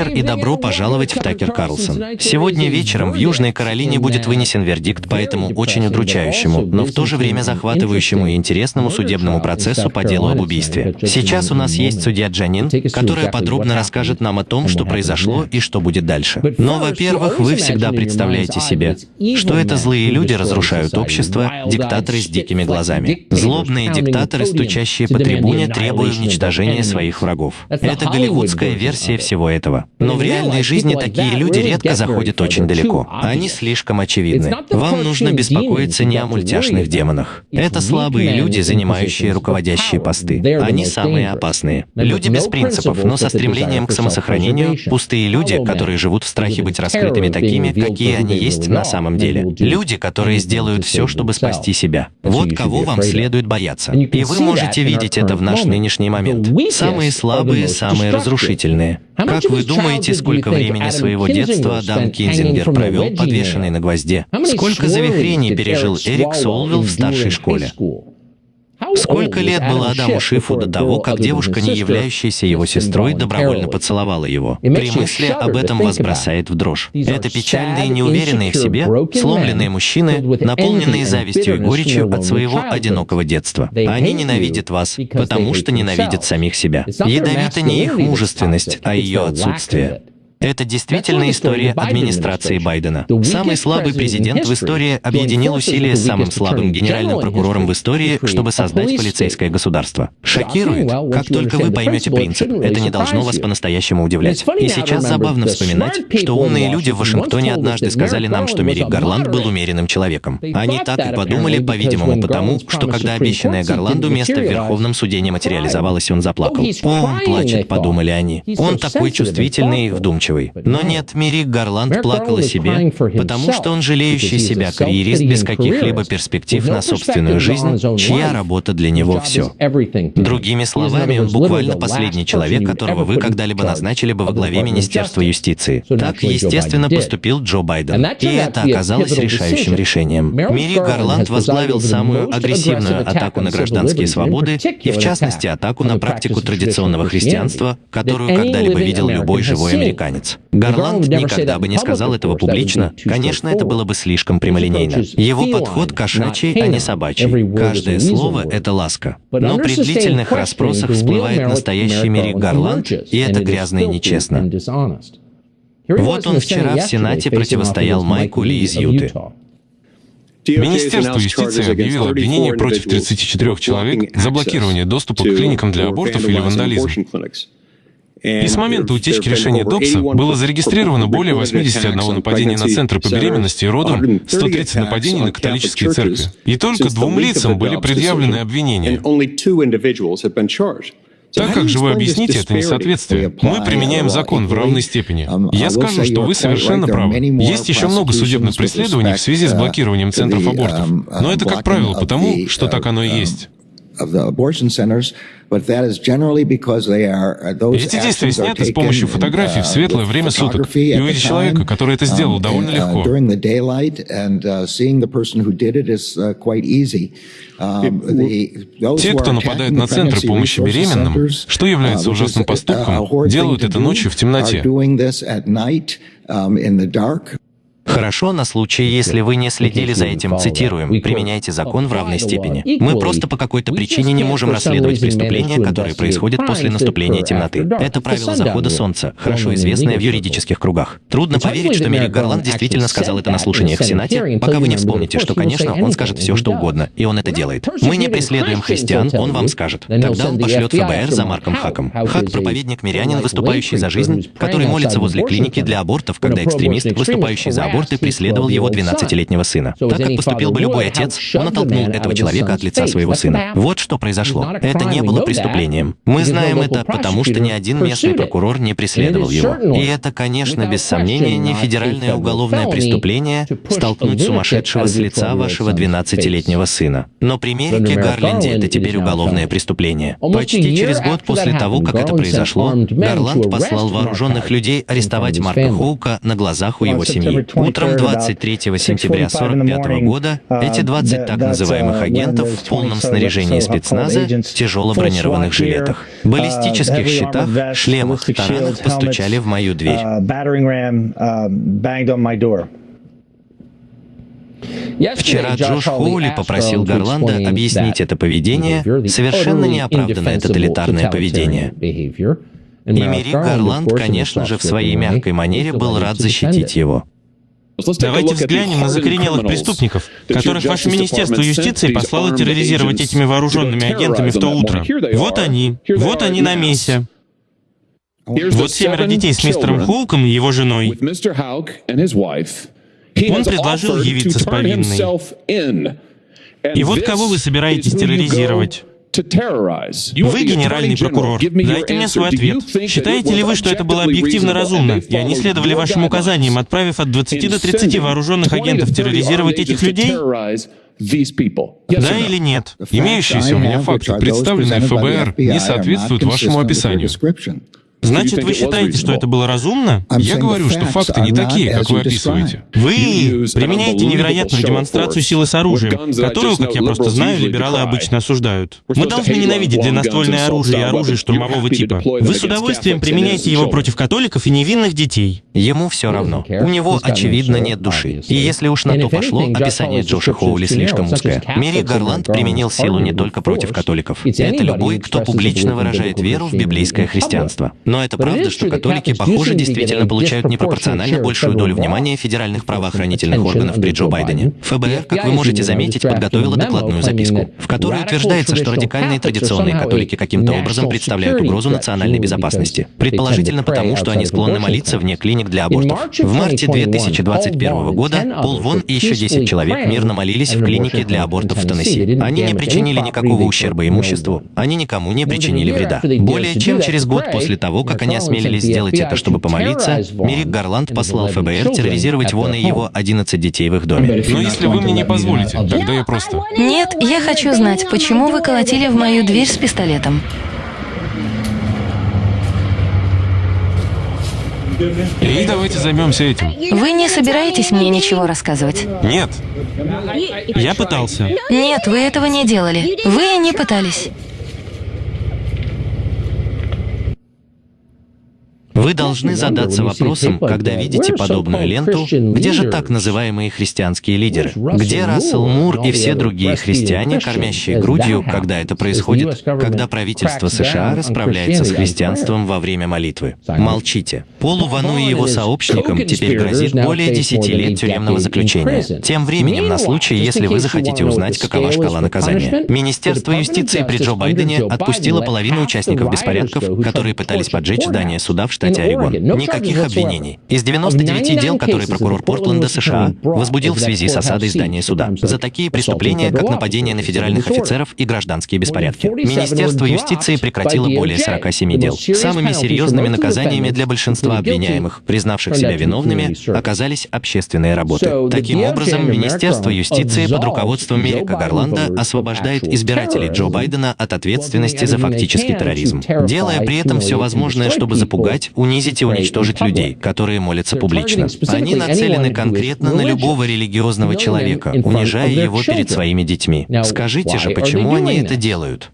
вечер и добро пожаловать в Такер Карлсон. Сегодня вечером в Южной Каролине будет вынесен вердикт по этому очень удручающему, но в то же время захватывающему и интересному судебному процессу по делу об убийстве. Сейчас у нас есть судья Джанин, которая подробно расскажет нам о том, что произошло и что будет дальше. Но, во-первых, вы всегда представляете себе, что это злые люди разрушают общество, диктаторы с дикими глазами. Злобные диктаторы, стучащие по трибуне, требуя уничтожения своих врагов. Это голливудская версия всего этого. Но в реальной жизни такие люди редко заходят очень далеко. Они слишком очевидны. Вам нужно беспокоиться не о мультяшных демонах. Это слабые люди, занимающие руководящие посты. Они самые опасные. Люди без принципов, но со стремлением к самосохранению, пустые люди, которые живут в страхе быть раскрытыми такими, какие они есть на самом деле. Люди, которые сделают все, чтобы спасти себя. Вот кого вам следует бояться. И вы можете видеть это в наш нынешний момент. Самые слабые, самые разрушительные. Как вы думаете, сколько времени своего детства Адам Кинзингер провел подвешенный на гвозде? Сколько завихрений пережил Эрик Солвилл в старшей школе? Сколько лет было Адаму Шифу до того, как девушка, не являющаяся его сестрой, добровольно поцеловала его? При мысли об этом вас бросает в дрожь. Это печальные, неуверенные в себе, сломленные мужчины, наполненные завистью и горечью от своего одинокого детства. Они ненавидят вас, потому что ненавидят самих себя. Ядовита не их мужественность, а ее отсутствие. Это действительно история администрации Байдена. Самый слабый президент в истории объединил усилия с самым слабым генеральным прокурором в истории, чтобы создать полицейское государство. Шокирует? Как только вы поймете принцип, это не должно вас по-настоящему удивлять. И сейчас забавно вспоминать, что умные люди в Вашингтоне однажды сказали нам, что Мерик Гарланд был умеренным человеком. Они так и подумали, по-видимому, потому, что когда обещанное Гарланду место в Верховном суде не материализовалось, он заплакал. «О, он плачет», — подумали они. Он такой чувствительный и вдумчивый вдумчивый. Но нет, Мирик Гарланд плакал о себе, потому что он жалеющий себя карьерист без каких-либо перспектив на собственную жизнь, чья работа для него все. Другими словами, он буквально последний человек, которого вы когда-либо назначили бы во главе Министерства юстиции. Так, естественно, поступил Джо Байден. И это оказалось решающим решением. Мирик Гарланд возглавил самую агрессивную атаку на гражданские свободы и, в частности, атаку на практику традиционного христианства, которую когда-либо видел любой живой американец американец. Гарланд никогда бы не сказал этого публично. Конечно, это было бы слишком прямолинейно. Его подход кошачий, а не собачий. Каждое слово — это ласка. Но при длительных расспросах всплывает настоящий Мерик Гарланд, и это грязно и нечестно. Вот он вчера в Сенате противостоял Майку Ли из Юты. Министерство юстиции объявило обвинение против 34 человек за блокирование доступа к клиникам для абортов или вандализм. И с момента утечки решения ДОПСа было зарегистрировано более 81 нападений на центры по беременности и родам, 130 нападений на католические церкви. И только двум лицам были предъявлены обвинения. Так как же вы объясните это несоответствие? Мы применяем закон в равной степени. Я скажу, что вы совершенно правы. Есть еще много судебных преследований в связи с блокированием центров абортов. Но это, как правило, потому, что так оно и есть. Uh, Эти действия сняты с помощью фотографий в uh, светлое время суток. И увидеть человека, который это сделал, um, довольно uh, легко. Um, Те, кто нападает на центры помощи беременным, что является ужасным поступком, делают это ночью в темноте. Хорошо на случай, если вы не следили за этим, цитируем, применяйте закон в равной степени. Мы просто по какой-то причине не можем расследовать преступления, которые происходят после наступления темноты. Это правило захода солнца, хорошо известное в юридических кругах. Трудно поверить, что Мерик Гарланд действительно сказал это на слушаниях в Сенате, пока вы не вспомните, что, конечно, он скажет все, что угодно, и он это делает. Мы не преследуем христиан, он вам скажет. Тогда он пошлет ФБР за Марком Хаком. Хак — проповедник-мирянин, выступающий за жизнь, который молится возле клиники для абортов, когда экстремист, выступающий за аборт, аборт и преследовал его 12-летнего сына. Так как поступил бы любой отец, он оттолкнул этого человека от лица своего сына. Вот что произошло. Это не было преступлением. Мы знаем это, потому что ни один местный прокурор не преследовал его. И это, конечно, без сомнения, не федеральное уголовное преступление столкнуть сумасшедшего с лица вашего 12-летнего сына. Но при Мерике Гарленде это теперь уголовное преступление. Почти через год после того, как это произошло, Гарланд послал вооруженных людей арестовать Марка Хоука на глазах у его семьи. Утром 23 сентября 1945 года. Эти 20 так называемых агентов в полном снаряжении спецназа, тяжело бронированных жилетах, баллистических щитах, шлемах, таранах постучали в мою дверь. Вчера Джош Хоули попросил Гарланда объяснить это поведение, совершенно неоправданное тоталитарное поведение. И Мерик Гарланд, конечно же, в своей мягкой манере был рад защитить его. Давайте взглянем на закоренелых преступников, которых ваше Министерство юстиции послало терроризировать этими вооруженными агентами в то утро. Вот они, вот они на месте. Вот семеро детей с мистером Хоуком и его женой. Он предложил явиться с повинной. И вот кого вы собираетесь терроризировать? Вы генеральный прокурор. Дайте мне свой ответ. Считаете ли вы, что это было объективно разумно, и они следовали вашим указаниям, отправив от 20 до 30 вооруженных агентов терроризировать этих людей? Да или нет? Имеющиеся у меня факты, представленные ФБР, не соответствуют вашему описанию. Значит, вы считаете, что это было разумно? Я говорю, что факты не такие, как вы описываете. Вы применяете невероятную демонстрацию силы с оружием, которую, как я просто знаю, либералы обычно осуждают. Мы должны ненавидеть длинноствольное оружие и оружие штурмового типа. Вы с удовольствием применяете его против католиков и невинных детей. Ему все равно. У него, очевидно, нет души. И если уж на то пошло, описание Джоша Хоули слишком узкое. Мери Гарланд применил силу не только против католиков. Это любой, кто публично выражает веру в библейское христианство. Но это правда, что католики, похоже, действительно получают непропорционально большую долю внимания федеральных правоохранительных органов при Джо Байдене. ФБР, как вы можете заметить, подготовила докладную записку, в которой утверждается, что радикальные традиционные католики каким-то образом представляют угрозу национальной безопасности. Предположительно потому, что они склонны молиться вне клиник для абортов. В марте 2021 года Пол Вон и еще 10 человек мирно молились в клинике для абортов в Теннесси. Они не причинили никакого ущерба имуществу, они никому не причинили вреда. Более чем через год после того, того, как они осмелились сделать это, чтобы помолиться, Мирик Гарланд послал ФБР терроризировать Вон и его 11 детей в их доме. Но если вы мне не позволите, тогда я просто... Нет, я хочу знать, почему вы колотили в мою дверь с пистолетом. И давайте займемся этим. Вы не собираетесь мне ничего рассказывать? Нет. Я пытался. Нет, вы этого не делали. Вы не пытались. Вы должны задаться вопросом, когда видите подобную ленту, где же так называемые христианские лидеры? Где Рассел Мур и все другие христиане, кормящие грудью, когда это происходит, когда правительство США расправляется с христианством во время молитвы? Молчите. Полу Вану и его сообщникам теперь грозит более 10 лет тюремного заключения. Тем временем, на случай, если вы захотите узнать, какова шкала наказания, Министерство юстиции при Джо Байдене отпустило половину участников беспорядков, которые пытались поджечь здание суда в штате штате Орегон. Никаких обвинений. Из 99 дел, которые прокурор Портленда США возбудил в связи с осадой здания суда, за такие преступления, как нападение на федеральных офицеров и гражданские беспорядки. Министерство юстиции прекратило более 47 дел. Самыми серьезными наказаниями для большинства обвиняемых, признавших себя виновными, оказались общественные работы. Таким образом, Министерство юстиции под руководством Мерика Гарланда освобождает избирателей Джо Байдена от ответственности за фактический терроризм, делая при этом все возможное, чтобы запугать, унизить и уничтожить людей, которые молятся публично. Они нацелены конкретно на любого религиозного человека, унижая его перед своими детьми. Скажите же, почему они это делают?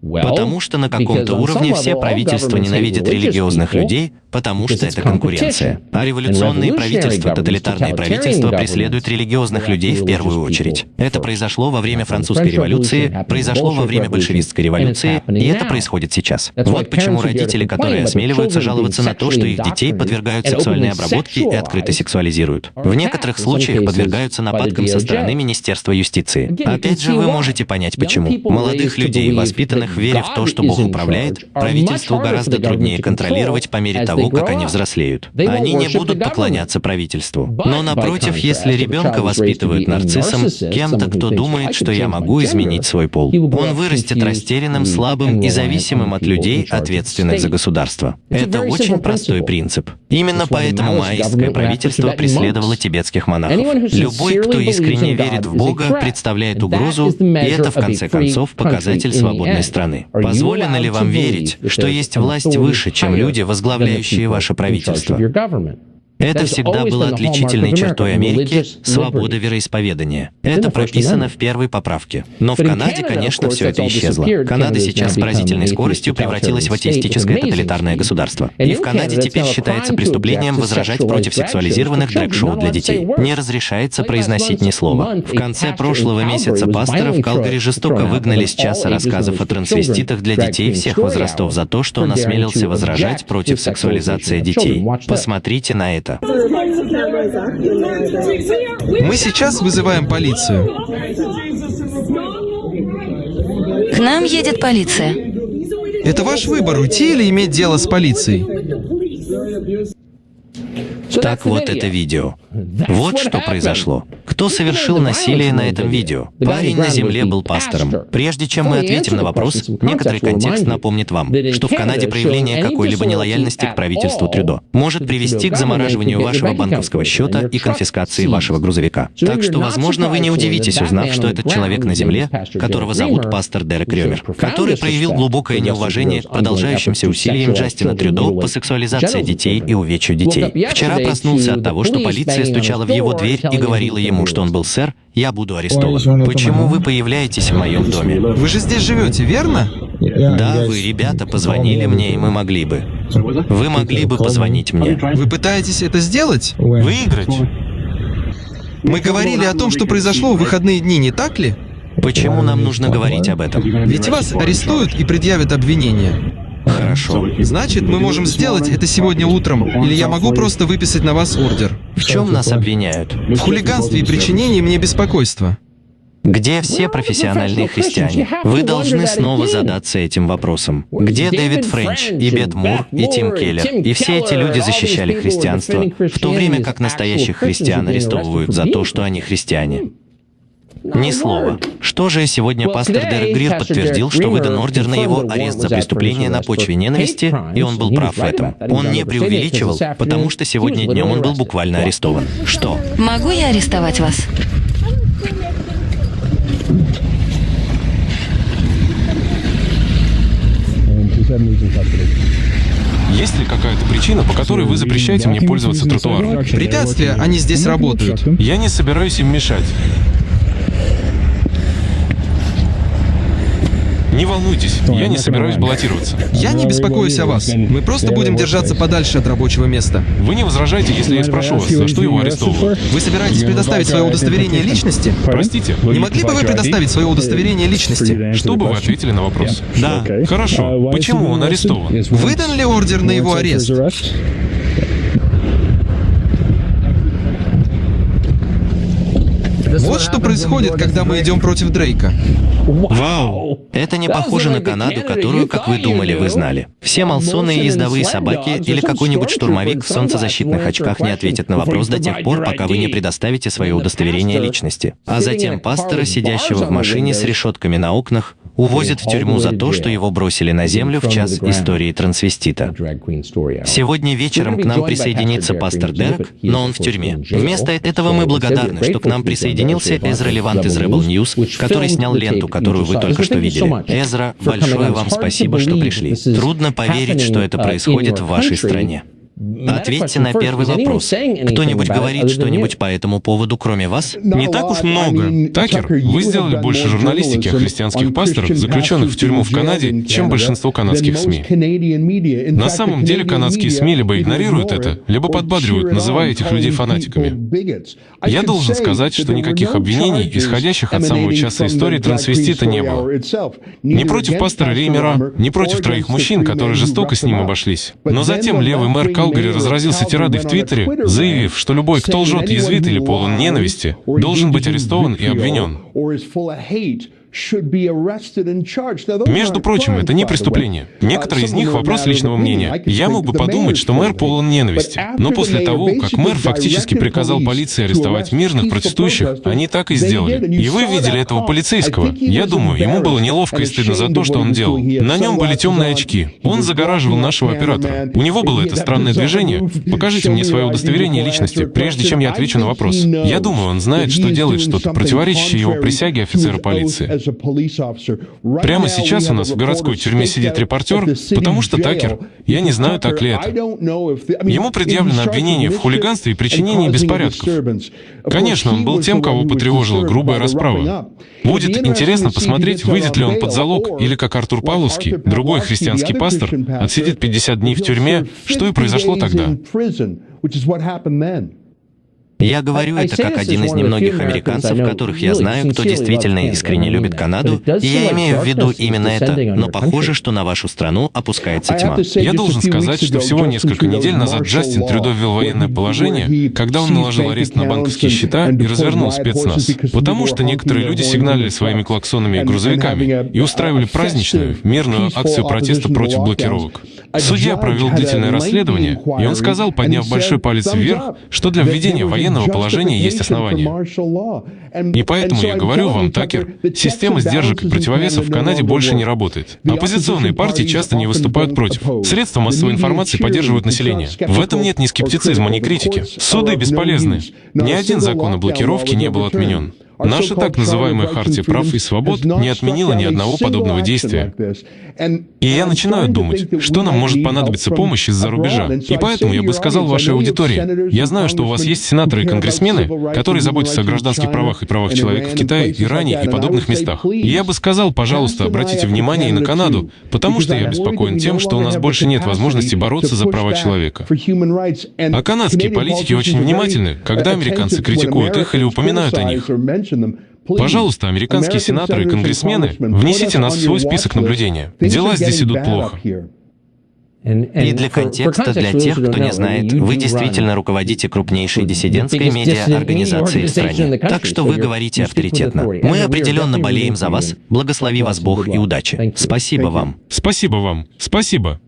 Потому что на каком-то уровне все правительства ненавидят религиозных людей, потому что это конкуренция. А революционные правительства, тоталитарные правительства преследуют религиозных людей в первую очередь. Это произошло во время французской революции, произошло во время большевистской революции, и это происходит сейчас. Вот почему родители, которые осмеливаются жаловаться на то, что их детей подвергают сексуальной обработке и открыто сексуализируют. В некоторых случаях подвергаются нападкам со стороны Министерства юстиции. Опять же, вы можете понять, почему. Молодых людей, воспитанных веря в то, что Бог управляет, правительству гораздо труднее контролировать по мере того, как они взрослеют. Они не будут поклоняться правительству. Но напротив, если ребенка воспитывают нарциссом, кем-то, кто думает, что я могу изменить свой пол, он вырастет растерянным, слабым и зависимым от людей, ответственных за государство. Это очень простой принцип. Именно поэтому маоистское правительство преследовало тибетских монахов. Любой, кто искренне верит в Бога, представляет угрозу, и это, в конце концов, показатель свободной страны. Позволено ли вам верить, что есть власть выше, чем люди, возглавляющие ваше правительство? Это всегда было отличительной чертой Америки — свобода вероисповедания. Это прописано в первой поправке. Но в Канаде, конечно, все это исчезло. Канада сейчас с поразительной скоростью превратилась в атеистическое тоталитарное государство. И в Канаде теперь считается преступлением возражать против сексуализированных дрэк-шоу для детей. Не разрешается произносить ни слова. В конце прошлого месяца пастора в Калгари жестоко выгнали с часа рассказов о трансвеститах для детей всех возрастов за то, что он осмелился возражать против сексуализации детей. Посмотрите на это. Мы сейчас вызываем полицию. К нам едет полиция. Это ваш выбор, уйти или иметь дело с полицией. Так вот это видео. Вот что произошло. Кто совершил насилие на этом видео? Парень на земле был пастором. Прежде чем мы ответим на вопрос, некоторый контекст напомнит вам, что в Канаде проявление какой-либо нелояльности к правительству Трюдо может привести к замораживанию вашего банковского счета и конфискации вашего грузовика. Так что, возможно, вы не удивитесь, узнав, что этот человек на земле, которого зовут пастор Дерек Рёмер, который проявил глубокое неуважение к продолжающимся усилиям Джастина Трюдо по сексуализации детей и увечью детей. Вчера проснулся от того, что полиция стучала в его дверь и говорила ему, что он был сэр, я буду арестован. Почему вы появляетесь в моем доме? Вы же здесь живете, верно? Да, вы, ребята, позвонили мне, и мы могли бы. Вы могли бы позвонить мне. Вы пытаетесь это сделать? Выиграть? Мы говорили о том, что произошло в выходные дни, не так ли? Почему нам нужно говорить об этом? Ведь вас арестуют и предъявят обвинения. Хорошо. Значит, мы можем сделать это сегодня утром, или я могу просто выписать на вас ордер. В чем нас обвиняют? В хулиганстве и причинении мне беспокойства. Где все профессиональные христиане? Вы должны снова задаться этим вопросом. Где Дэвид Френч, и Бет Мур, и Тим Келлер? И все эти люди защищали христианство, в то время как настоящих христиан арестовывают за то, что они христиане. Ни слова. Что же сегодня пастор Дерек Грир подтвердил, что выдан ордер на его арест за преступление на почве ненависти, и он был прав в этом. Он не преувеличивал, потому что сегодня днем он был буквально арестован. Что? Могу я арестовать вас? Есть ли какая-то причина, по которой вы запрещаете мне пользоваться тротуаром? Препятствия, они здесь работают. Я не собираюсь им мешать. Не волнуйтесь, я не собираюсь баллотироваться. Я не беспокоюсь о вас. Мы просто будем держаться подальше от рабочего места. Вы не возражаете, если я спрошу вас, за что его арестовывают? Вы собираетесь предоставить свое удостоверение личности? Простите, Не могли бы вы предоставить свое удостоверение личности? что бы вы ответили на вопрос? Да. Хорошо. Почему он арестован? Выдан ли ордер на его арест? Вот что происходит, когда мы идем против Дрейка. Вау! Это не похоже на Канаду, которую, как вы думали, вы знали. Все малсоны и ездовые собаки или какой-нибудь штурмовик в солнцезащитных очках не ответят на вопрос до тех пор, пока вы не предоставите свое удостоверение личности. А затем пастора, сидящего в машине с решетками на окнах, увозят в тюрьму за то, что его бросили на землю в час истории трансвестита. Сегодня вечером к нам присоединится пастор Дерек, но он в тюрьме. Вместо этого мы благодарны, что к нам присоединился Эзра Левант из Rebel News, который снял ленту, которую вы только что видели. Эзра, большое вам спасибо, что пришли. Трудно поверить, что это происходит в вашей стране. Ответьте на первый вопрос. Кто-нибудь говорит что-нибудь по этому поводу, кроме вас? Не так уж много. Такер, вы сделали больше журналистики о христианских пасторах, заключенных в тюрьму в Канаде, чем большинство канадских СМИ. На самом деле канадские СМИ либо игнорируют это, либо подбадривают, называя этих людей фанатиками. Я должен сказать, что никаких обвинений, исходящих от самого часа истории трансвестита, не было. Ни против пастора Реймера, ни против троих мужчин, которые жестоко с ним обошлись. Но затем левый мэр Калгари разразился тирадой в Твиттере, заявив, что любой, кто лжет, язвит или полон ненависти, должен быть арестован и обвинен. Между прочим, это не преступление. Некоторые из них — вопрос личного мнения. Я мог бы подумать, что мэр полон ненависти. Но после того, как мэр фактически приказал полиции арестовать мирных протестующих, они так и сделали. И вы видели этого полицейского. Я думаю, ему было неловко и стыдно за то, что он делал. На нем были темные очки. Он загораживал нашего оператора. У него было это странное движение. Покажите мне свое удостоверение личности, прежде чем я отвечу на вопрос. Я думаю, он знает, что делает что-то, противоречащее его присяге офицера полиции. Прямо сейчас у нас в городской тюрьме сидит репортер, потому что Такер, я не знаю, так ли это. Ему предъявлено обвинение в хулиганстве и причинении беспорядков. Конечно, он был тем, кого потревожила грубая расправа. Будет интересно посмотреть, выйдет ли он под залог, или как Артур Павловский, другой христианский пастор, отсидит 50 дней в тюрьме, что и произошло тогда. Я говорю это как один из немногих американцев, которых я знаю, кто действительно искренне любит Канаду, и я имею в виду именно это, но похоже, что на вашу страну опускается тьма. Я должен сказать, что всего несколько недель назад Джастин Трюдо ввел военное положение, когда он наложил арест на банковские счета и развернул спецназ, потому что некоторые люди сигналили своими клаксонами и грузовиками и устраивали праздничную, мирную акцию протеста против блокировок. Судья провел длительное расследование, и он сказал, подняв большой палец вверх, что для введения военного положения есть основания. И поэтому я говорю вам, Такер, система сдержек и противовесов в Канаде больше не работает. Оппозиционные партии часто не выступают против. Средства массовой информации поддерживают население. В этом нет ни скептицизма, ни критики. Суды бесполезны. Ни один закон о блокировке не был отменен. Наша так называемая Хартия прав и свобод не отменила ни одного подобного действия. И я начинаю думать, что нам может понадобиться помощь из-за рубежа. И поэтому я бы сказал вашей аудитории, я знаю, что у вас есть сенаторы и конгрессмены, которые заботятся о гражданских правах и правах человека в Китае, Иране и подобных местах. И я бы сказал, пожалуйста, обратите внимание и на Канаду, потому что я беспокоен тем, что у нас больше нет возможности бороться за права человека. А канадские политики очень внимательны, когда американцы критикуют их или упоминают о них. Пожалуйста, американские сенаторы и конгрессмены, внесите нас в свой список наблюдения. Дела здесь идут плохо. И для контекста, для тех, кто не знает, вы действительно руководите крупнейшей диссидентской медиа-организацией в стране. Так что вы говорите авторитетно. Мы определенно болеем за вас. Благослови вас Бог и удачи. Спасибо вам. Спасибо вам. Спасибо.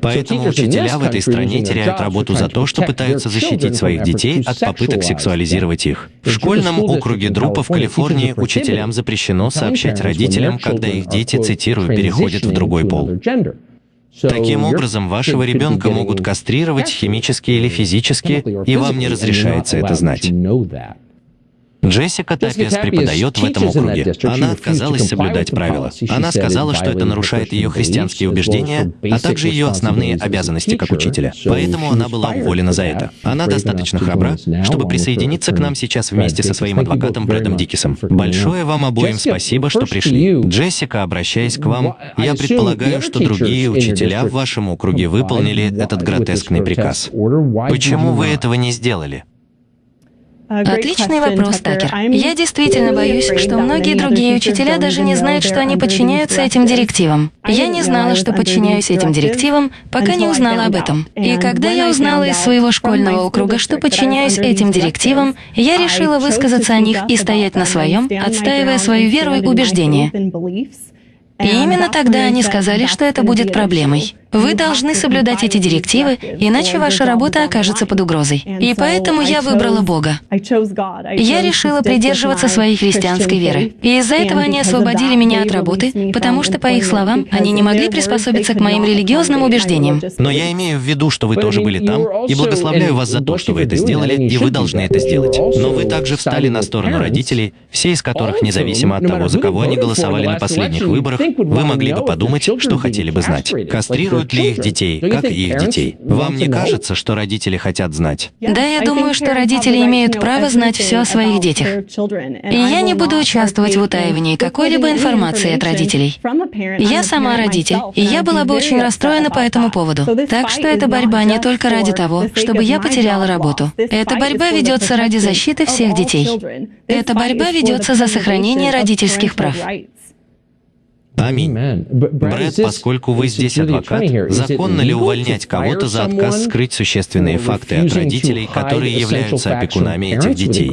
Поэтому учителя в этой стране теряют работу за то, что пытаются защитить своих детей от попыток сексуализировать их. В школьном округе Друпа в Калифорнии учителям запрещено сообщать родителям, когда их дети, цитирую, переходят в другой пол. Таким образом, вашего ребенка могут кастрировать химически или физически, и вам не разрешается это знать. Джессика Тапиас преподает в этом округе. Она отказалась соблюдать правила. Она сказала, что это нарушает ее христианские убеждения, а также ее основные обязанности как учителя. Поэтому она была уволена за это. Она достаточно храбра, чтобы присоединиться к нам сейчас вместе со своим адвокатом Брэдом Дикисом. Большое вам обоим спасибо, что пришли. Джессика, обращаясь к вам, я предполагаю, что другие учителя в вашем округе выполнили этот гротескный приказ. Почему вы этого не сделали? Отличный вопрос, Такер. Я действительно боюсь, что многие другие учителя даже не знают, что они подчиняются этим директивам. Я не знала, что подчиняюсь этим директивам, пока не узнала об этом. И когда я узнала из своего школьного округа, что подчиняюсь этим директивам, я решила высказаться о них и стоять на своем, отстаивая свою веру и убеждения. И именно тогда они сказали, что это будет проблемой. Вы должны соблюдать эти директивы, иначе ваша работа окажется под угрозой. И поэтому я выбрала Бога. Я решила придерживаться своей христианской веры. И из-за этого они освободили меня от работы, потому что, по их словам, они не могли приспособиться к моим религиозным убеждениям. Но я имею в виду, что вы тоже были там, и благословляю вас за то, что вы это сделали, и вы должны это сделать. Но вы также встали на сторону родителей, все из которых, независимо от того, за кого они голосовали на последних выборах, вы могли бы подумать, что хотели бы знать. Кастрируют Любят ли их детей, как их детей? Вам не кажется, что родители хотят знать? Да, я думаю, что родители имеют право знать все о своих детях. И я не буду участвовать в утаивании какой-либо информации от родителей. Я сама родитель, и я была бы очень расстроена по этому поводу. Так что эта борьба не только ради того, чтобы я потеряла работу. Эта борьба ведется ради защиты всех детей. Эта борьба ведется за сохранение родительских прав. Аминь. Брэд, поскольку вы здесь адвокат, законно ли увольнять кого-то за отказ скрыть существенные факты от родителей, которые являются опекунами этих детей?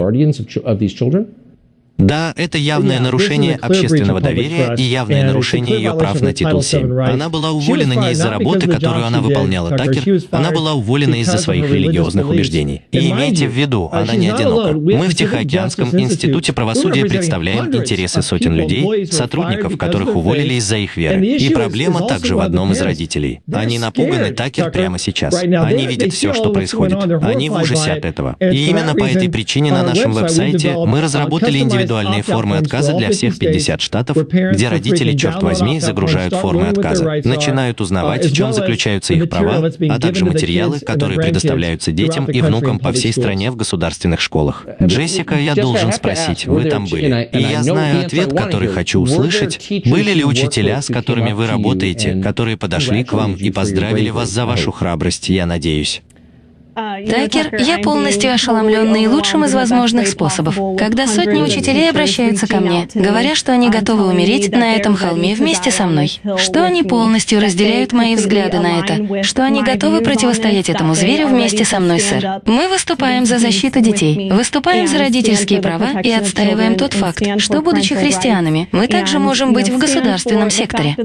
Да, это явное нарушение общественного доверия и явное нарушение ее прав на титул 7. Она была уволена не из-за работы, которую она выполняла, Такер, она была уволена из-за своих религиозных убеждений. И имейте в виду, она не одинока. Мы в Тихоокеанском институте правосудия представляем интересы сотен людей, сотрудников, которых уволили из-за их веры. И проблема также в одном из родителей. Они напуганы, Такер, прямо сейчас. Они видят все, что происходит. Они в ужасе от этого. И именно по этой причине на нашем веб-сайте мы разработали индивидуальный индивидуальные формы отказа для всех 50 штатов, где родители, черт возьми, загружают формы отказа, начинают узнавать, в чем заключаются их права, а также материалы, которые предоставляются детям и внукам по всей стране в государственных школах. Джессика, я должен спросить, вы там были. И я знаю ответ, который хочу услышать. Были ли учителя, с которыми вы работаете, которые подошли к вам и поздравили вас за вашу храбрость, я надеюсь? Такер, я полностью ошеломлен наилучшим из возможных способов, когда сотни учителей обращаются ко мне, говоря, что они готовы умереть на этом холме вместе со мной, что они полностью разделяют мои взгляды на это, что они готовы противостоять этому зверю вместе со мной, сэр. Мы выступаем за защиту детей, выступаем за родительские права и отстаиваем тот факт, что, будучи христианами, мы также можем быть в государственном секторе.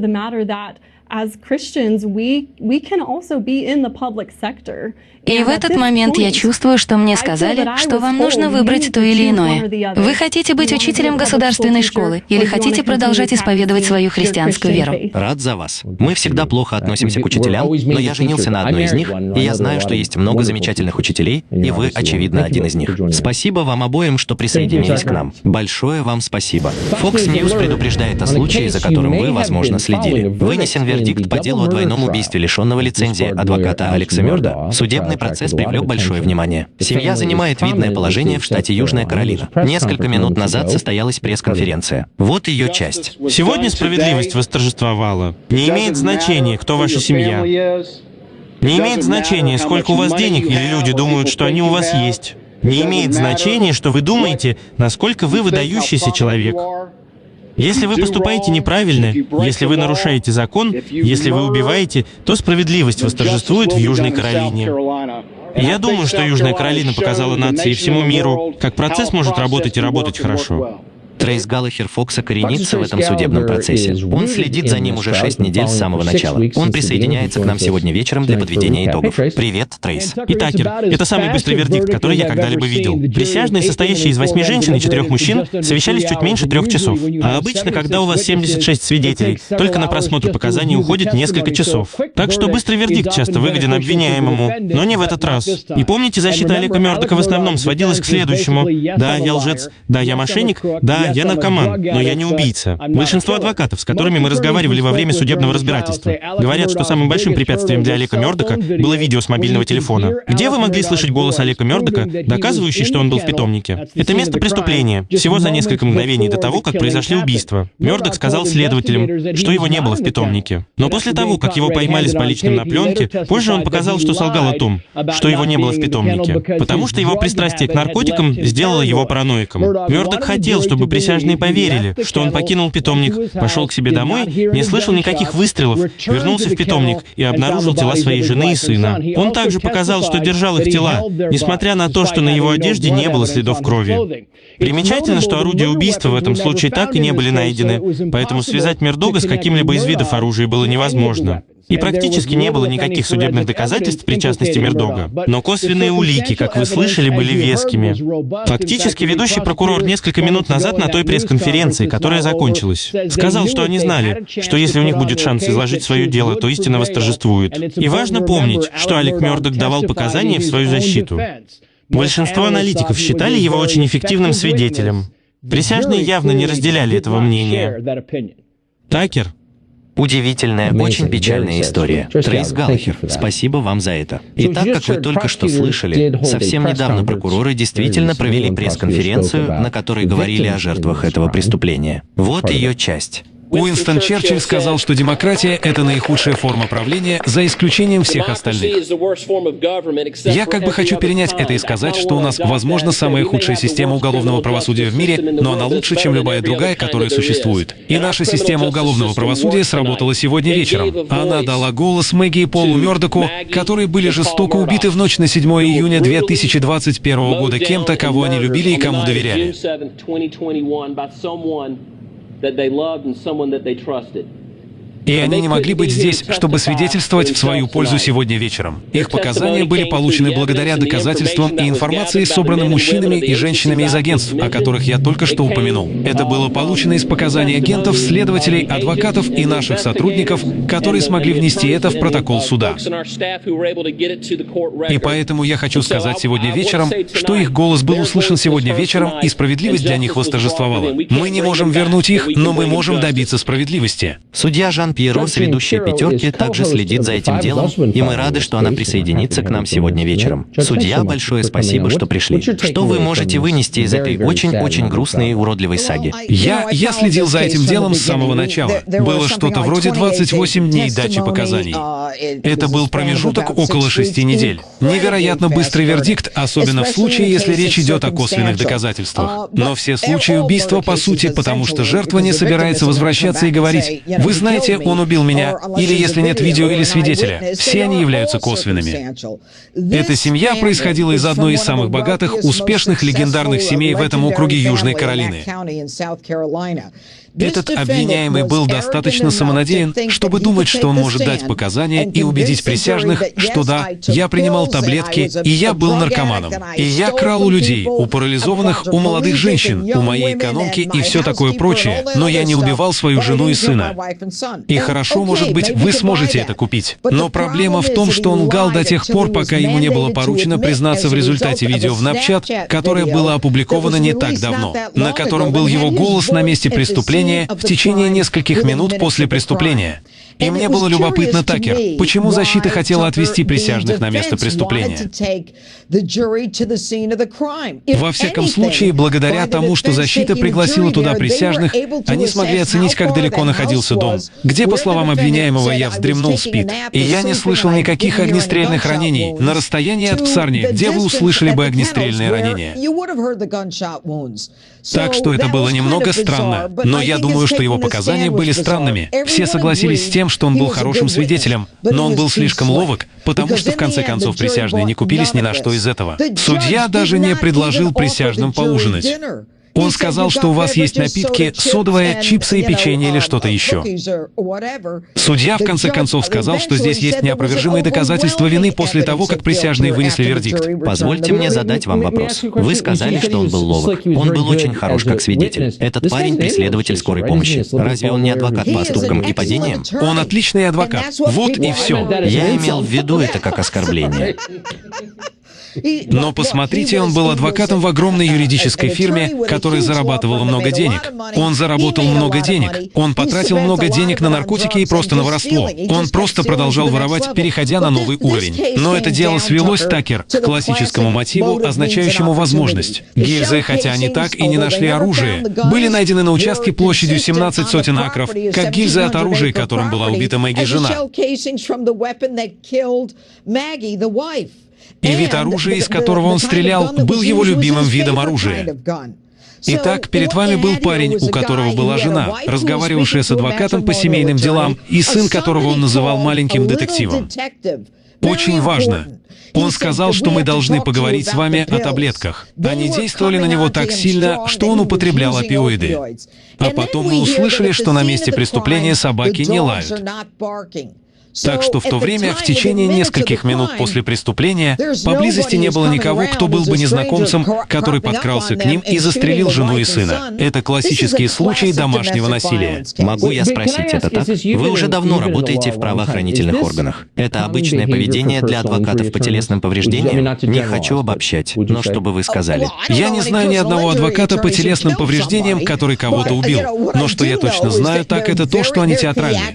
as Christians, we, we can also be in the public sector. И в этот момент я чувствую, что мне сказали, что вам нужно выбрать то или иное. Вы хотите быть учителем государственной школы или хотите продолжать исповедовать свою христианскую веру? Рад за вас. Мы всегда плохо относимся к учителям, но я женился на одной из них, и я знаю, что есть много замечательных учителей, и вы, очевидно, один из них. Спасибо вам обоим, что присоединились к нам. Большое вам спасибо. Fox News предупреждает о случае, за которым вы, возможно, следили. Вынесен вердикт по делу о двойном убийстве лишенного лицензии адвоката Алекса Мёрда. Судебный процесс привлек большое внимание. Семья занимает видное положение в штате Южная Каролина. Несколько минут назад состоялась пресс-конференция. Вот ее часть. Сегодня справедливость восторжествовала. Не имеет значения, кто ваша семья. Не имеет значения, сколько у вас денег или люди думают, что они у вас есть. Не имеет значения, что вы думаете, насколько вы выдающийся человек. Если вы поступаете неправильно, если вы нарушаете закон, если вы убиваете, то справедливость восторжествует в Южной Каролине. Я думаю, что Южная Каролина показала нации и всему миру, как процесс может работать и работать хорошо. Трейс Галлахер Фокса коренится в этом судебном процессе. Он следит за ним уже шесть недель с самого начала. Он присоединяется к нам сегодня вечером для подведения итогов. Привет, Трейс. И Такер, это самый быстрый вердикт, который я когда-либо видел. Присяжные, состоящие из восьми женщин и четырех мужчин, совещались чуть меньше трех часов. А обычно, когда у вас 76 свидетелей, только на просмотр показаний уходит несколько часов. Так что быстрый вердикт часто выгоден обвиняемому, но не в этот раз. И помните, защита Олега Мёрдока в основном сводилась к следующему. Да, я лжец. Да, я мошенник. Да, я наркоман, но я не убийца. Большинство адвокатов, с которыми мы разговаривали во время судебного разбирательства, говорят, что самым большим препятствием для Олега Мёрдока было видео с мобильного телефона. Где вы могли слышать голос Олега Мёрдока, доказывающий, что он был в питомнике? Это место преступления, всего за несколько мгновений до того, как произошли убийства. Мёрдок сказал следователям, что его не было в питомнике. Но после того, как его поймали с поличным на пленке, позже он показал, что солгал о том, что его не было в питомнике, потому что его пристрастие к наркотикам сделало его параноиком. Мёрдок хотел, чтобы присяжные поверили, что он покинул питомник, пошел к себе домой, не слышал никаких выстрелов, вернулся в питомник и обнаружил тела своей жены и сына. Он также показал, что держал их тела, несмотря на то, что на его одежде не было следов крови. Примечательно, что орудия убийства в этом случае так и не были найдены, поэтому связать Мердога с каким-либо из видов оружия было невозможно. И практически не было никаких судебных доказательств причастности Мердога. Но косвенные улики, как вы слышали, были вескими. Фактически, ведущий прокурор несколько минут назад на той пресс-конференции, которая закончилась, сказал, что они знали, что если у них будет шанс изложить свое дело, то истина восторжествует. И важно помнить, что Алек Мердок давал показания в свою защиту. Большинство аналитиков считали его очень эффективным свидетелем. Присяжные явно не разделяли этого мнения. Такер Удивительная, очень печальная история. Трейс Галлахер, спасибо вам за это. И так, как вы только что слышали, совсем недавно прокуроры действительно провели пресс-конференцию, на которой говорили о жертвах этого преступления. Вот ее часть. Уинстон Черчилль сказал, что демократия — это наихудшая форма правления, за исключением всех остальных. Я как бы хочу перенять это и сказать, что у нас, возможно, самая худшая система уголовного правосудия в мире, но она лучше, чем любая другая, которая существует. И наша система уголовного правосудия сработала сегодня вечером. Она дала голос Мэгги и Полу Мёрдоку, которые были жестоко убиты в ночь на 7 июня 2021 года кем-то, кого они любили и кому доверяли that they loved and someone that they trusted. И они не могли быть здесь, чтобы свидетельствовать в свою пользу сегодня вечером. Их показания были получены благодаря доказательствам и информации, собранным мужчинами и женщинами из агентств, о которых я только что упомянул. Это было получено из показаний агентов, следователей, адвокатов и наших сотрудников, которые смогли внести это в протокол суда. И поэтому я хочу сказать сегодня вечером, что их голос был услышан сегодня вечером, и справедливость для них восторжествовала. Мы не можем вернуть их, но мы можем добиться справедливости. Судья Жан Пьеро, ведущая пятерки, также следит за этим делом, и мы рады, что она присоединится к нам сегодня вечером. Судья, большое спасибо, что пришли. Что вы можете вынести из этой очень-очень грустной и уродливой саги? Я, я следил за этим делом с самого начала. Было что-то вроде 28 дней дачи показаний. Это был промежуток около шести недель. Невероятно быстрый вердикт, особенно в случае, если речь идет о косвенных доказательствах. Но все случаи убийства, по сути, потому что жертва не собирается возвращаться и говорить, «Вы знаете, он убил меня», или если нет видео или свидетеля. Все они являются косвенными. Эта семья происходила из одной из самых богатых, успешных, легендарных семей в этом округе Южной Каролины. Этот обвиняемый был достаточно самонадеян, чтобы думать, что он может дать показания и убедить присяжных, что да, я принимал таблетки, и я был наркоманом, и я крал у людей, у парализованных, у молодых женщин, у моей экономки и все такое прочее, но я не убивал свою жену и сына. И хорошо, может быть, вы сможете это купить. Но проблема в том, что он лгал до тех пор, пока ему не было поручено признаться в результате видео в Напчат, которое было опубликовано не так давно, на котором был его голос на месте преступления, в течение нескольких минут после преступления. И мне было любопытно, Такер, почему защита хотела отвести присяжных на место преступления? Во всяком случае, благодаря тому, что защита пригласила туда присяжных, они смогли оценить, как далеко находился дом, где, по словам обвиняемого, я вздремнул спит. И я не слышал никаких огнестрельных ранений на расстоянии от псарни, где вы услышали бы огнестрельные ранения. Так что это было немного странно, но я думаю, что его показания были странными. Все согласились с тем, что он был хорошим свидетелем, но он был слишком ловок, потому что в конце концов присяжные не купились ни на что из этого. Судья даже не предложил присяжным поужинать. Он сказал, что у вас есть напитки, содовая, чипсы и печенье или что-то еще. Судья, в конце концов, сказал, что здесь есть неопровержимые доказательства вины после того, как присяжные вынесли вердикт. Позвольте мне задать вам вопрос. Вы сказали, что он был ловок. Он был очень хорош как свидетель. Этот парень — преследователь скорой помощи. Разве он не адвокат по ошибкам и падениям? Он отличный адвокат. Вот и все. Я имел в виду это как оскорбление. Но посмотрите, он был адвокатом в огромной юридической фирме, которая зарабатывала много денег. Он заработал много денег. Он потратил много денег на наркотики и просто на воровство. Он просто продолжал воровать, переходя на новый уровень. Но это дело свелось, Такер, к классическому мотиву, означающему возможность. Гильзы, хотя они так и не нашли оружие, были найдены на участке площадью 17 сотен акров, как гильзы от оружия, которым была убита Мэгги жена. И вид оружия, из которого он стрелял, был его любимым видом оружия. Итак, перед вами был парень, у которого была жена, разговаривавшая с адвокатом по семейным делам, и сын которого он называл маленьким детективом. Очень важно. Он сказал, что мы должны поговорить с вами о таблетках. Они действовали на него так сильно, что он употреблял опиоиды. А потом мы услышали, что на месте преступления собаки не лают. Так что в то время, в течение нескольких минут после преступления, поблизости не было никого, кто был бы незнакомцем, который подкрался к ним и застрелил жену и сына. Это классический случай домашнего насилия. Могу я спросить, это так? Вы уже давно работаете в правоохранительных органах. Это обычное поведение для адвокатов по телесным повреждениям? Не хочу обобщать, но что бы вы сказали? Я не знаю ни одного адвоката по телесным повреждениям, который кого-то убил. Но что я точно знаю, так это то, что они театральные.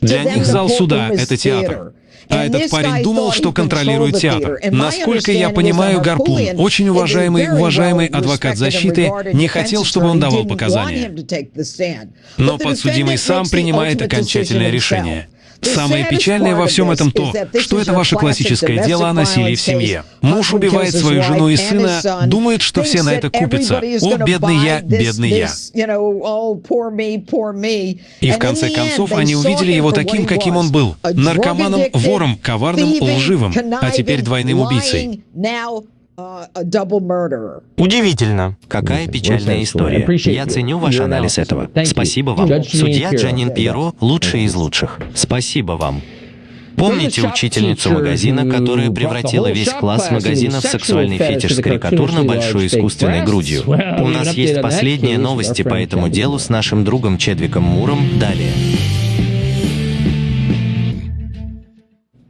Для них зал суда это театр. А этот парень думал, что контролирует театр. Насколько я понимаю, Гарпун, очень уважаемый, уважаемый адвокат защиты, не хотел, чтобы он давал показания. Но подсудимый сам принимает окончательное решение. Самое печальное во всем этом то, что это ваше классическое дело о насилии в семье. Муж убивает свою жену и сына, думает, что все на это купятся. О, бедный я, бедный я. И в конце концов они увидели его таким, каким он был. Наркоманом, вором, коварным, лживым, а теперь двойным убийцей. Удивительно. Какая печальная история. Я ценю ваш анализ этого. Спасибо вам. Судья Джанин Пьеро — лучший из лучших. Спасибо вам. Помните учительницу магазина, которая превратила весь класс магазина в сексуальный фетиш с карикатурно большой искусственной грудью? У нас есть последние новости по этому делу с нашим другом Чедвиком Муром далее.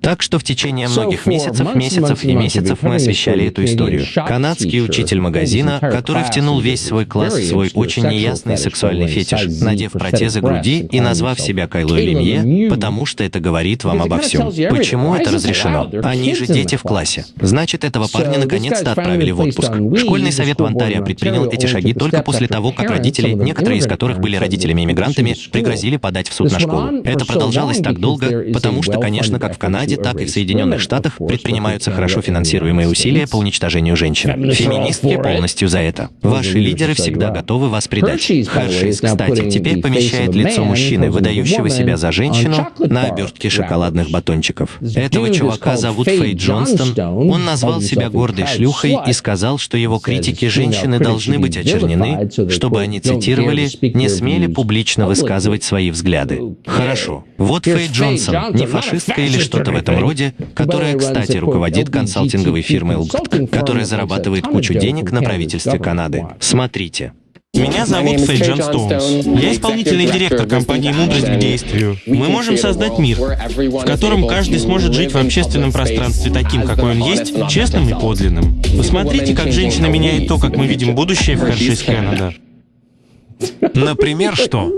Так что в течение многих месяцев, месяцев и месяцев мы освещали эту историю. Канадский учитель магазина, который втянул весь свой класс в свой очень неясный сексуальный фетиш, надев протезы груди и назвав себя Кайлой Лемье, потому что это говорит вам обо всем. Почему это разрешено? Они же дети в классе. Значит, этого парня наконец-то отправили в отпуск. Школьный совет в Онтарио предпринял эти шаги только после того, как родители, некоторые из которых были родителями-иммигрантами, пригрозили подать в суд на школу. Это продолжалось так долго, потому что, конечно, как в Канаде, Канаде, так и в Соединенных Штатах предпринимаются хорошо финансируемые усилия по уничтожению женщин. Феминистки полностью за это. Ваши лидеры всегда готовы вас предать. Хершейс, кстати, теперь помещает лицо мужчины, выдающего себя за женщину, на обертке шоколадных батончиков. Этого чувака зовут Фейт Джонстон. Он назвал себя гордой шлюхой и сказал, что его критики женщины должны быть очернены, чтобы они цитировали, не смели публично высказывать свои взгляды. Хорошо. Вот Фейт Джонсон, не фашистка или что-то в этом роде, которая, кстати, руководит консалтинговой фирмой LGTB, которая зарабатывает кучу денег на правительстве Канады. Смотрите. Меня зовут Фэй Джон Стоунс. Я исполнительный директор компании «Мудрость к действию». Мы можем создать мир, в котором каждый сможет жить в общественном пространстве таким, какой он есть, честным и подлинным. Посмотрите, как женщина меняет то, как мы видим будущее в Хершис Канада. Например, что?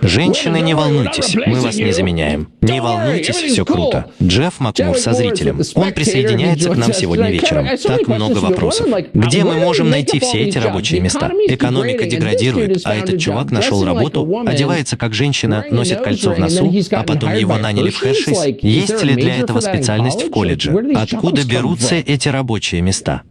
Женщины, не волнуйтесь, мы вас не заменяем. Не волнуйтесь, все круто. Джефф Макмур со зрителем. Он присоединяется к нам сегодня вечером. Так много вопросов. Где мы можем найти все эти рабочие места? Экономика деградирует, а этот чувак нашел работу, одевается как женщина, носит кольцо в носу, а потом его наняли в Хершис. Есть ли для этого специальность в колледже? Откуда берутся эти рабочие места?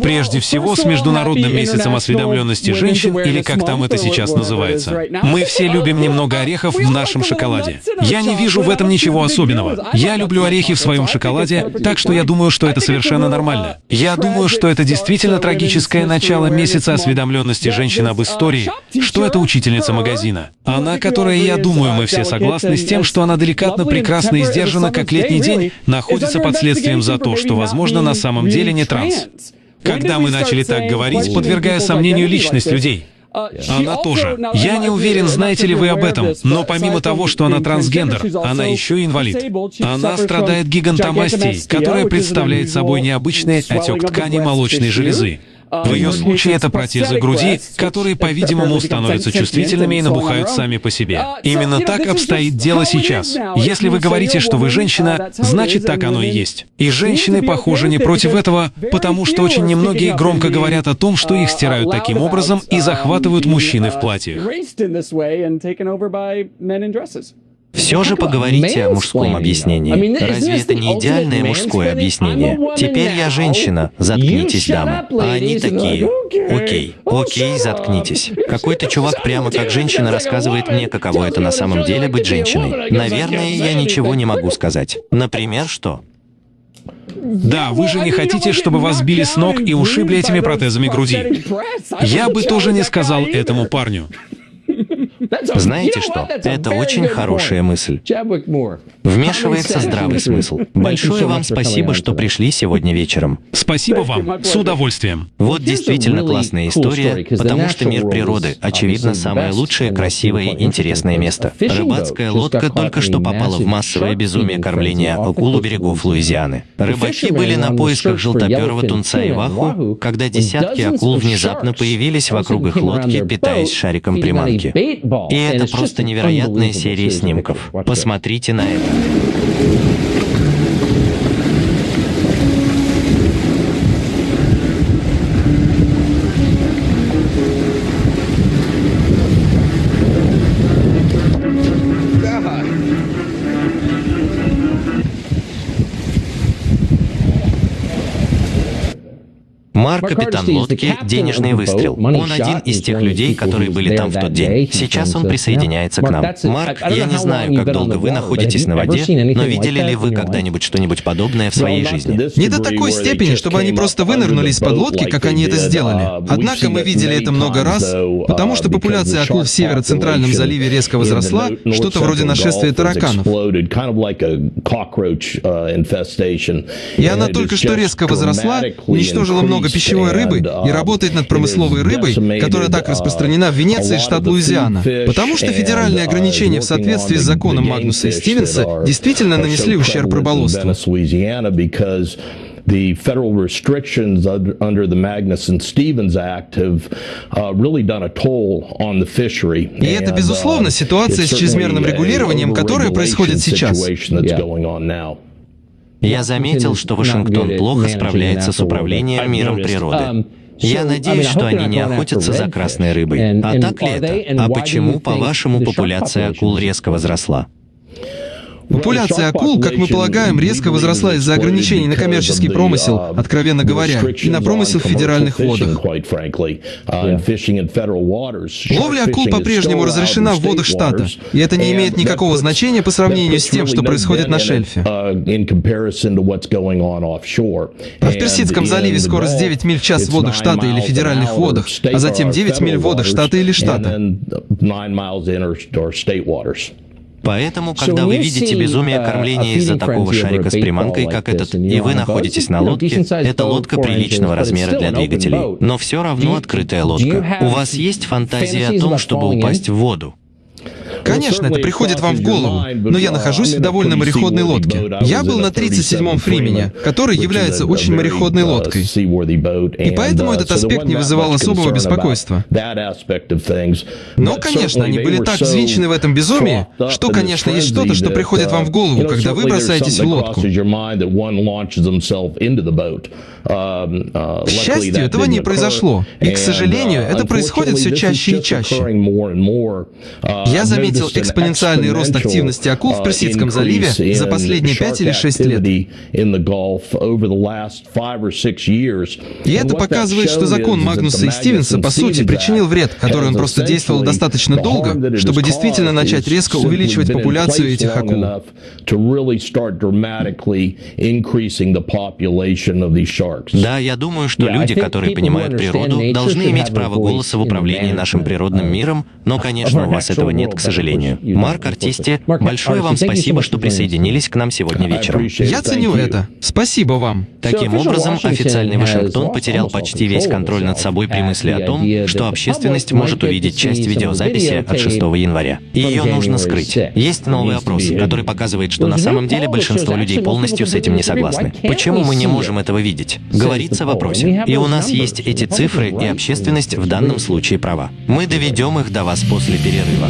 Прежде всего, с Международным месяцем осведомленности женщин, или как там это сейчас называется. Мы все любим немного орехов в нашем шоколаде. Я не вижу в этом ничего особенного. Я люблю орехи в своем шоколаде, так что я думаю, что это совершенно нормально. Я думаю, что это действительно трагическое начало месяца осведомленности женщин об истории, что это учительница магазина. Она, которая, я думаю, мы все согласны с тем, что она деликатно, прекрасно и сдержана, как летний день, находится под следствием за то, что, возможно, на самом деле не транс. Когда мы начали так говорить, подвергая сомнению личность людей, она тоже. Я не уверен, знаете ли вы об этом, но помимо того, что она трансгендер, она еще и инвалид. Она страдает гигантомастией, которая представляет собой необычный отек ткани молочной железы. В ее случае это протезы груди, которые, по-видимому, становятся чувствительными и набухают сами по себе. Именно так обстоит дело сейчас. Если вы говорите, что вы женщина, значит так оно и есть. И женщины, похоже, не против этого, потому что очень немногие громко говорят о том, что их стирают таким образом и захватывают мужчины в платьях. Все же поговорите о мужском объяснении. Разве это не идеальное мужское объяснение? Теперь я женщина, заткнитесь, дамы. А они такие, окей, окей, заткнитесь. Какой-то чувак прямо как женщина рассказывает мне, каково это на самом деле быть женщиной. Наверное, я ничего не могу сказать. Например, что? Да, вы же не хотите, чтобы вас били с ног и ушибли этими протезами груди. Я бы тоже не сказал этому парню. Знаете что? Это очень хорошая мысль. Вмешивается здравый смысл. Большое вам спасибо, что пришли сегодня вечером. Спасибо вам. С удовольствием. Вот действительно классная история, потому что мир природы, очевидно, самое лучшее, красивое и интересное место. Рыбацкая лодка только что попала в массовое безумие кормления акул у берегов Луизианы. Рыбаки были на поисках желтоперого тунца и ваху, когда десятки акул внезапно появились вокруг их лодки, питаясь шариком приманки. И это просто невероятная серия снимков. Посмотрите на это. Капитан лодки, денежный выстрел. Он один из тех людей, которые были там в тот день. Сейчас он присоединяется к нам. Марк, я не знаю, как долго вы находитесь на воде, но видели ли вы когда-нибудь что-нибудь подобное в своей жизни? Не до такой степени, чтобы они просто вынырнули из-под лодки, как они это сделали. Однако мы видели это много раз, потому что популяция акул в северо-центральном заливе резко возросла, что-то вроде нашествия тараканов. И она только что резко возросла, уничтожила много пищевой рыбы и работает над промысловой рыбой, которая так распространена в Венеции, штат Луизиана. Потому что федеральные ограничения в соответствии с законом Магнуса и Стивенса действительно нанесли ущерб рыболовству. the federal restrictions under the Magnuson-Stevens Act have uh, really done a toll on the fishery. И это, безусловно, ситуация с чрезмерным регулированием, которая происходит сейчас. Я заметил, что Вашингтон плохо справляется с управлением миром природы. Я надеюсь, что они не охотятся за красной рыбой. А так ли это? А почему, по-вашему, популяция акул резко возросла? Популяция акул, как мы полагаем, резко возросла из-за ограничений на коммерческий промысел, откровенно говоря, и на промысел в федеральных водах. Ловля акул по-прежнему разрешена в водах штата, и это не имеет никакого значения по сравнению с тем, что происходит на шельфе. А в Персидском заливе скорость 9 миль в час в водах штата или федеральных водах, а затем 9 миль в водах штата или штата. Поэтому, когда вы видите безумие uh, кормления из-за такого шарика с приманкой, как этот, и вы находитесь на лодке, это лодка приличного размера для двигателей. Но все равно открытая лодка. У вас есть фантазия о том, чтобы упасть в воду? Конечно, это приходит вам в голову, но я нахожусь в довольно мореходной лодке. Я был на 37-м Фримене, который является очень мореходной лодкой. И поэтому этот аспект не вызывал особого беспокойства. Но, конечно, они были так взвинчены в этом безумии, что, конечно, есть что-то, что приходит вам в голову, когда вы бросаетесь в лодку. К счастью, этого не произошло. И, к сожалению, это происходит все чаще и чаще. Я заметил экспоненциальный рост активности акул в Персидском заливе за последние 5 или 6 лет. И это показывает, что закон Магнуса и Стивенса, по сути, причинил вред, который он просто действовал достаточно долго, чтобы действительно начать резко увеличивать популяцию этих акул. Да, я думаю, что люди, которые понимают природу, должны иметь право голоса в управлении нашим природным миром, но, конечно, у вас этого нет, к сожалению. Марк Артисти, большое вам спасибо, что присоединились к нам сегодня вечером. Я ценю это. Спасибо вам. Таким образом, официальный Вашингтон потерял почти весь контроль над собой при мысли о том, что общественность может увидеть часть видеозаписи от 6 января. И ее нужно скрыть. Есть новый опрос, который показывает, что на самом деле большинство людей полностью с этим не согласны. Почему мы не можем этого видеть? Говорится в вопросе. И у нас есть эти цифры, и общественность в данном случае права. Мы доведем их до вас после перерыва.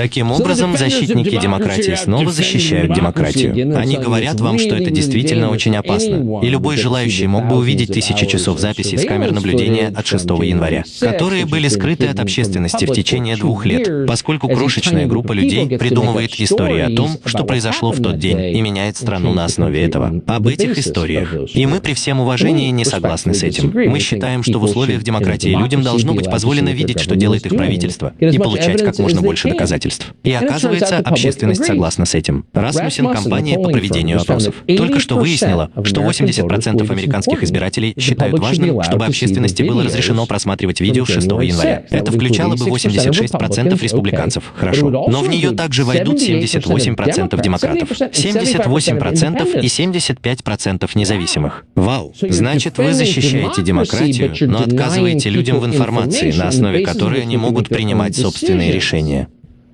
Таким образом, защитники демократии снова защищают демократию. Они говорят вам, что это действительно очень опасно. И любой желающий мог бы увидеть тысячи часов записей с камер наблюдения от 6 января, которые были скрыты от общественности в течение двух лет, поскольку крошечная группа людей придумывает истории о том, что произошло в тот день, и меняет страну на основе этого. Об этих историях. И мы при всем уважении не согласны с этим. Мы считаем, что в условиях демократии людям должно быть позволено видеть, что делает их правительство, и получать как можно больше доказательств доказательств. И оказывается, общественность согласна с этим. Расмусин – компания по проведению опросов. Только что выяснила, что 80% американских избирателей считают важным, чтобы общественности было разрешено просматривать видео 6 января. Это включало бы 86% республиканцев. Хорошо. Но в нее также войдут 78% демократов, 78% и 75% независимых. Вау! Значит, вы защищаете демократию, но отказываете людям в информации, на основе которой они могут принимать собственные решения.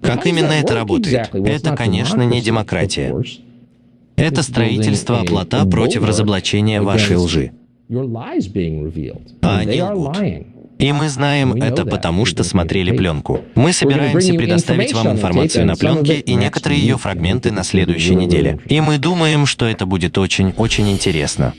Как именно это работает? Это, конечно, не демократия. Это строительство оплота против разоблачения вашей лжи. А они лгут. И мы знаем это потому, что смотрели пленку. Мы собираемся предоставить вам информацию на пленке и некоторые ее фрагменты на следующей неделе. И мы думаем, что это будет очень-очень интересно.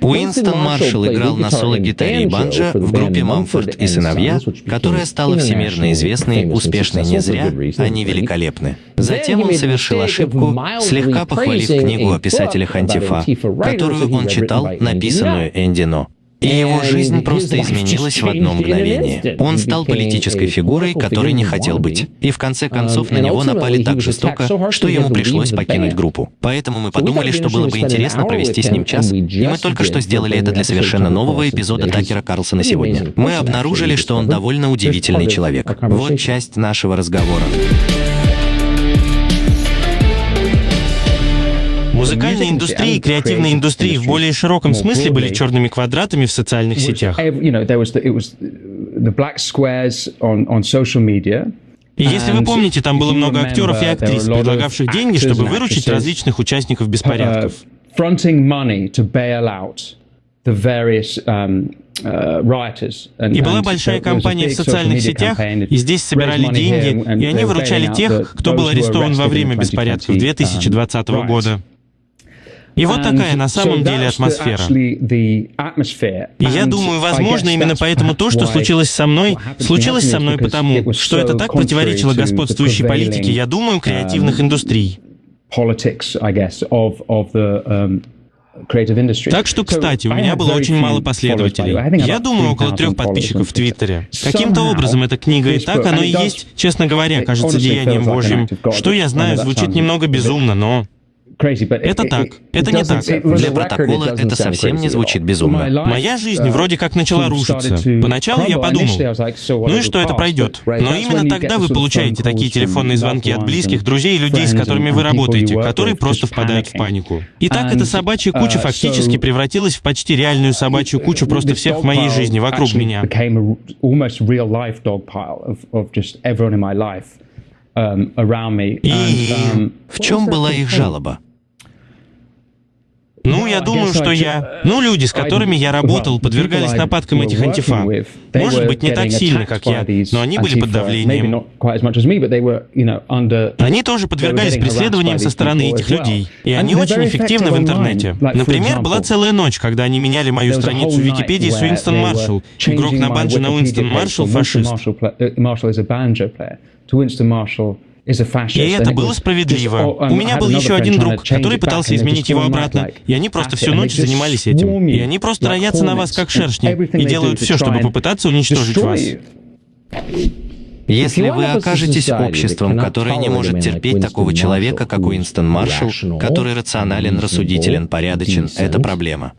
Уинстон Маршалл играл на соло-гитаре и банджо в группе «Мамфорд и сыновья», которая стала всемирно известной, успешной не зря, они великолепны. Затем он совершил ошибку, слегка похвалив книгу о писателях Антифа, которую он читал, написанную Энди Но. И его жизнь просто изменилась в одно мгновение. Он стал политической фигурой, которой не хотел быть. И в конце концов на него напали так жестоко, что ему пришлось покинуть группу. Поэтому мы подумали, что было бы интересно провести с ним час. И мы только что сделали это для совершенно нового эпизода Такера Карлсона сегодня. Мы обнаружили, что он довольно удивительный человек. Вот часть нашего разговора. Музыкальная индустрия и креативная индустрия в более широком смысле были черными квадратами в социальных сетях. И если вы помните, там было много актеров и актрис, предлагавших деньги, чтобы выручить различных участников беспорядков. И была большая кампания в социальных сетях, и здесь собирали деньги, и они выручали тех, кто был арестован во время беспорядков 2020 года. И вот такая на самом деле атмосфера. И я думаю, возможно, именно поэтому то, что случилось со мной, случилось со мной потому, что это так противоречило господствующей политике, я думаю, креативных индустрий. Так что, кстати, у меня было очень мало последователей. Я думаю, около трех подписчиков в Твиттере. Каким-то образом эта книга и так, оно и есть, честно говоря, кажется деянием Божьим. Что я знаю, звучит немного безумно, но... Это так. Это не так. Для протокола это совсем не звучит безумно. Моя жизнь вроде как начала рушиться. Поначалу я подумал, ну и что это пройдет. Но именно тогда вы получаете такие телефонные звонки от близких, друзей и людей, с которыми вы работаете, которые просто впадают в панику. И так эта собачья куча фактически превратилась в почти реальную собачью кучу просто всех в моей жизни вокруг меня. И um, в чем была их жалоба? Ну, я думаю, что я... Ну, люди, с которыми я работал, подвергались нападкам этих антифа. Может быть, не так сильно, как я, но они были под давлением. Они тоже подвергались преследованиям со стороны этих людей. И они очень эффективны в интернете. Например, была целая ночь, когда они меняли мою страницу в Википедии с Уинстон Маршалл. Игрок на банджо на Уинстон Маршалл фашист. И это было справедливо. Um, У меня был еще один друг, который пытался изменить его обратно, и они просто всю ночь занимались этим. И они просто роятся на вас, как шершни, и делают все, чтобы попытаться уничтожить вас. Если вы окажетесь обществом, которое не может терпеть такого человека, как Уинстон Маршалл, который рационален, рассудителен, порядочен, это проблема.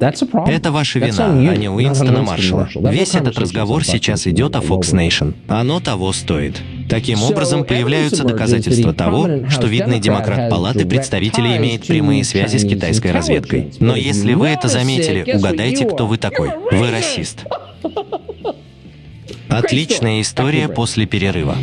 Это ваша вина, а не Уинстона Маршалла. Весь этот разговор сейчас идет о Fox Nation. Оно того стоит. Таким образом, появляются доказательства того, что видный демократ Палаты представителей имеет прямые связи с китайской разведкой. Но если вы это заметили, угадайте, кто вы такой. Вы расист. Отличная история после перерыва.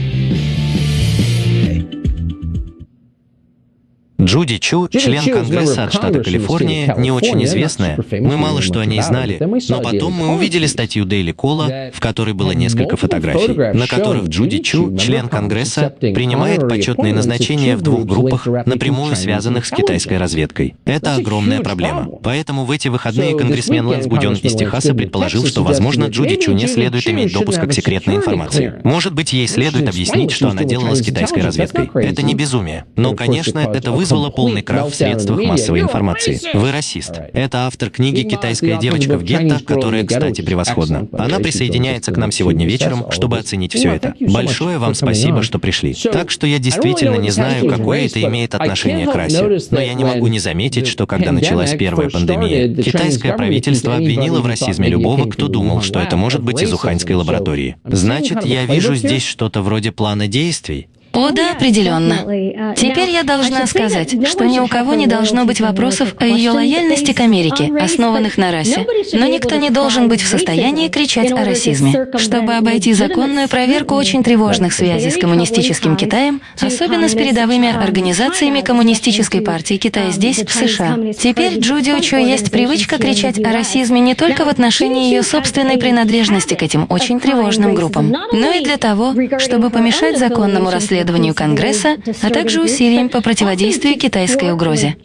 Джуди Чу, член Конгресса от штата Калифорния, не очень известная, мы мало что о ней знали, но потом мы увидели статью Дейли Кола, в которой было несколько фотографий, на которых Джуди Чу, член Конгресса, принимает почетные назначения в двух группах, напрямую связанных с китайской разведкой. Это огромная проблема. Поэтому в эти выходные конгрессмен Лэнс Гуден из Техаса предположил, что, возможно, Джуди Чу не следует иметь допуска к секретной информации. Может быть, ей следует объяснить, что она делала с китайской разведкой. Это не безумие. Но, конечно, это вызвало вызвало полный крах в средствах массовой информации. Вы расист. Это автор книги «Китайская девочка в гетто», которая, кстати, превосходна. Она присоединяется к нам сегодня вечером, чтобы оценить все это. Большое вам спасибо, что пришли. Так что я действительно не знаю, какое это имеет отношение к расе. Но я не могу не заметить, что когда началась первая пандемия, китайское правительство обвинило в расизме любого, кто думал, что это может быть из уханьской лаборатории. Значит, я вижу здесь что-то вроде плана действий. О, да, определенно. Теперь я должна сказать, что ни у кого не должно быть вопросов о ее лояльности к Америке, основанных на расе. Но никто не должен быть в состоянии кричать о расизме. Чтобы обойти законную проверку очень тревожных связей с коммунистическим Китаем, особенно с передовыми организациями Коммунистической партии Китая здесь, в США. Теперь Джуди Учо есть привычка кричать о расизме не только в отношении ее собственной принадлежности к этим очень тревожным группам, но и для того, чтобы помешать законному расследованию Конгресса, а также усилиям по противодействию китайской угрозе.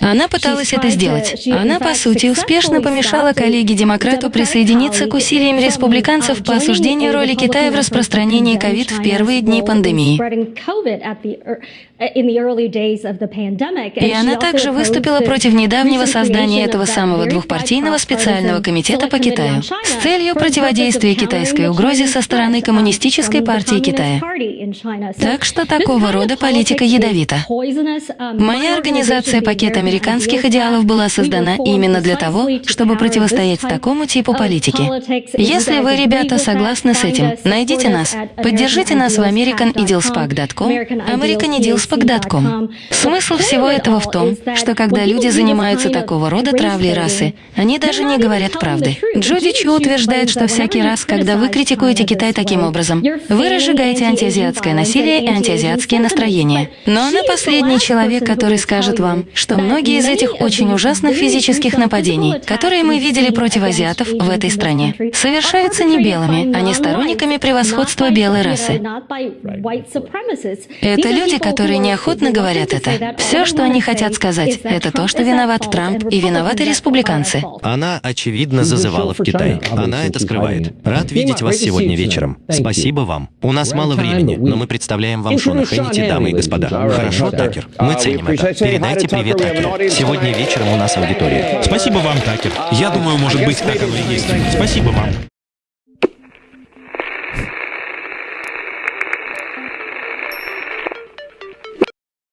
Она пыталась это сделать. Она, по сути, успешно помешала коллеге-демократу присоединиться к усилиям республиканцев по осуждению роли Китая в распространении ковид в первые дни пандемии. И она также выступила против недавнего создания этого самого двухпартийного специального комитета по Китаю с целью противодействия китайской угрозе со стороны Коммунистической партии Китая. Так что такого рода политика ядовита. Моя организация «Пакет американских идеалов» была создана именно для того, чтобы противостоять такому типу политики. Если вы, ребята, согласны с этим, найдите нас, поддержите нас в americanidilspac.com, americanidilspac.com. Смысл всего этого в том, что когда люди занимаются такого рода травлей расы, они даже не говорят правды. Джуди Чу утверждает, что всякий раз, когда вы критикуете Китай таким образом, вы разжигаете антиазиатское насилие и антиазиатские настроения. Но она последний человек, который скажет вам, что многие из этих очень ужасных физических нападений, которые мы видели против азиатов в этой стране, совершаются не белыми, а не сторонниками превосходства белой расы. Это люди, которые неохотно говорят это. Все, что они хотят сказать, это то, что виноват Трамп и виноваты республиканцы. Она, очевидно, зазывала в Китай. Она это скрывает. Рад видеть вас сегодня вечером. Спасибо вам. У нас мало времени, но мы представляем вам Шона Хэннити, дамы и господа. Хорошо, Такер? Мы ценим это. Передайте привет Такеру. Сегодня вечером у нас аудитория. Спасибо вам, Такер. Я думаю, может быть, так оно и есть. Спасибо вам.